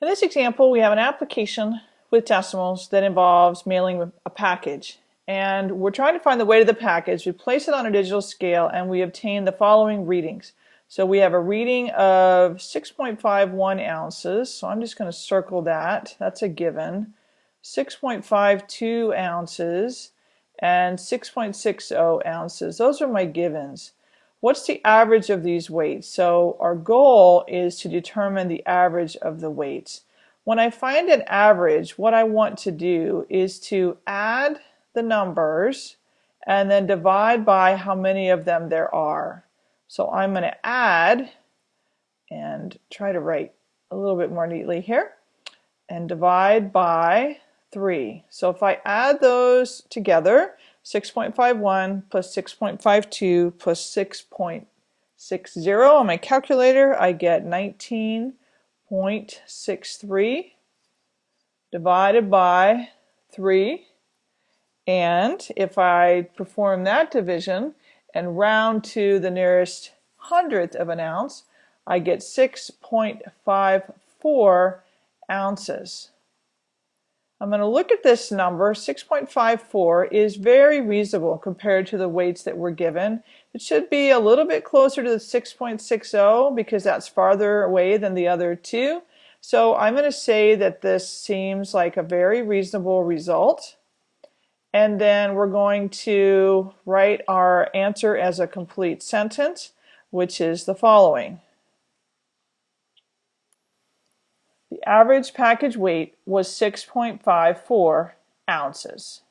In this example, we have an application with decimals that involves mailing a package. And we're trying to find the weight of the package. We place it on a digital scale and we obtain the following readings. So we have a reading of 6.51 ounces. So I'm just going to circle that. That's a given. 6.52 ounces and 6.60 ounces. Those are my givens. What's the average of these weights? So our goal is to determine the average of the weights. When I find an average, what I want to do is to add the numbers and then divide by how many of them there are. So I'm going to add and try to write a little bit more neatly here and divide by 3. So if I add those together, 6.51 plus 6.52 plus 6.60 on my calculator, I get 19.63 divided by 3. And if I perform that division and round to the nearest hundredth of an ounce, I get 6.54 ounces. I'm going to look at this number. 6.54 is very reasonable compared to the weights that were given. It should be a little bit closer to the 6.60 because that's farther away than the other two. So I'm going to say that this seems like a very reasonable result. And then we're going to write our answer as a complete sentence, which is the following. The average package weight was 6.54 ounces.